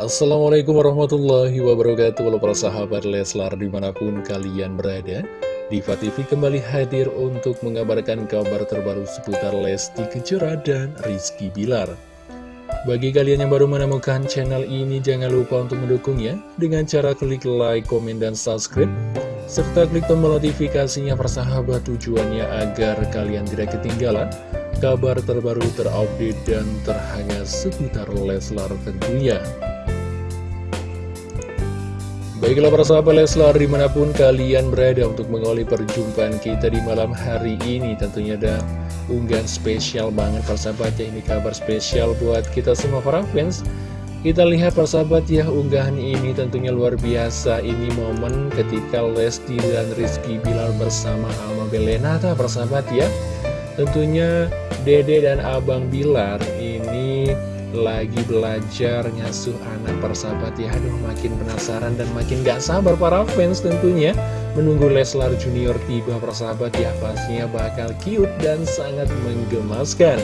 Assalamualaikum warahmatullahi wabarakatuh. Halo para sahabat Leslar di mana pun kalian berada Diva TV kembali hadir untuk mengabarkan kabar terbaru seputar Lesti Kejora dan Rizky Bilar. Bagi kalian yang baru menemukan channel ini jangan lupa untuk mendukungnya Dengan cara klik like, komen, dan subscribe Serta klik tombol notifikasinya persahabat tujuannya agar kalian tidak ketinggalan kabar terbaru terupdate dan terhangat seputar Leslar tentunya Baiklah para sahabat Leslar di mana pun kalian berada untuk mengawali perjumpaan kita di malam hari ini Tentunya ada unggahan spesial banget para sahabat. Ya Ini kabar spesial buat kita semua para fans. Kita lihat para sahabat ya unggahan ini tentunya luar biasa. Ini momen ketika Lesti dan Rizky Bilar bersama Alma Belenata para sahabat ya. Tentunya Dede dan Abang Bilar ini lagi belajar ngasuh anak persahabat ya. Aduh makin penasaran dan makin gak sabar para fans tentunya. Menunggu Leslar Junior tiba persahabat ya. Pastinya bakal cute dan sangat menggemaskan.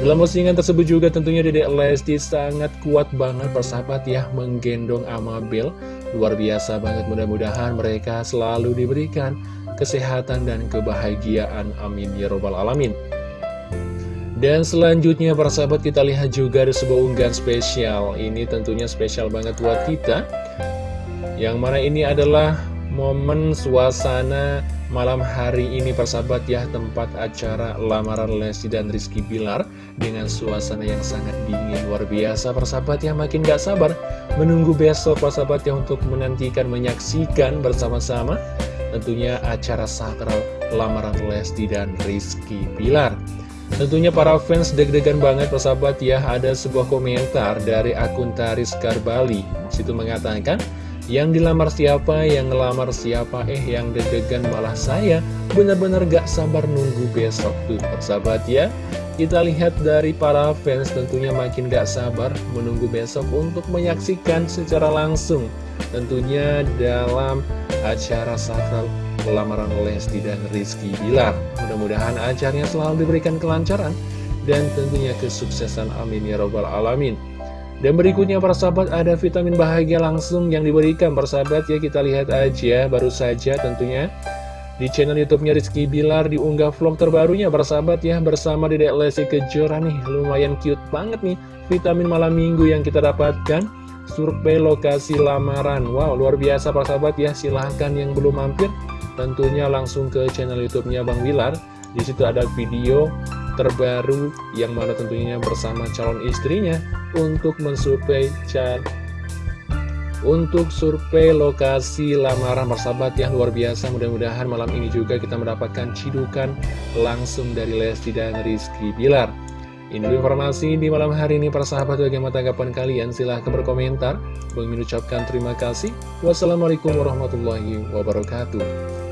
Dalam postingan tersebut juga tentunya Dedek Lesti sangat kuat banget persahabat ya Menggendong Amabel. Luar biasa banget mudah-mudahan mereka selalu diberikan kesehatan dan kebahagiaan. Amin ya robbal alamin dan selanjutnya para sahabat kita lihat juga ada sebuah unggahan spesial. Ini tentunya spesial banget buat kita. Yang mana ini adalah momen suasana malam hari ini para sahabat ya. Tempat acara lamaran Lesti dan Rizky Bilar Dengan suasana yang sangat dingin luar biasa. Para sahabat ya Makin gak sabar menunggu besok para sahabat ya Untuk menantikan menyaksikan bersama-sama Tentunya acara sakral lamaran Lesti dan Rizky Bilar Tentunya para fans deg-degan banget persahabat ya. Ada sebuah komentar dari akun Taris Karbali. Situ mengatakan Yang dilamar siapa, yang ngelamar siapa Eh yang deg-degan malah saya. Benar-benar gak sabar nunggu besok tuh persahabat ya. Kita lihat dari para fans tentunya makin gak sabar Menunggu besok untuk menyaksikan secara langsung. Tentunya dalam acara sakral lamaran Lesti dan Rizky Bilar. Mudah-mudahan acaranya selalu diberikan kelancaran dan tentunya kesuksesan. Amin ya robbal alamin. Dan berikutnya para sahabat ada vitamin bahagia langsung yang diberikan. Para sahabat ya kita lihat aja baru saja tentunya di channel youtube-nya Rizky Bilar diunggah vlog terbarunya. Para sahabat ya bersama Dedek Lesti Kejora nih. Lumayan cute banget nih vitamin malam minggu yang kita dapatkan survei lokasi lamaran. Wow luar biasa para sahabat ya. Silahkan yang belum mampir tentunya langsung ke channel YouTube-nya Bang Wilar. Di situ ada video terbaru yang mana tentunya bersama calon istrinya untuk mensurvei cat untuk survei lokasi lamaran persahabat yang luar biasa mudah-mudahan malam ini juga kita mendapatkan cidukan langsung dari Lesti dan Rizky Bilar ini informasi di malam hari ini para sahabat bagaimana tanggapan kalian? Silahkan berkomentar. Bang mengucapkan terima kasih. Wassalamualaikum warahmatullahi wabarakatuh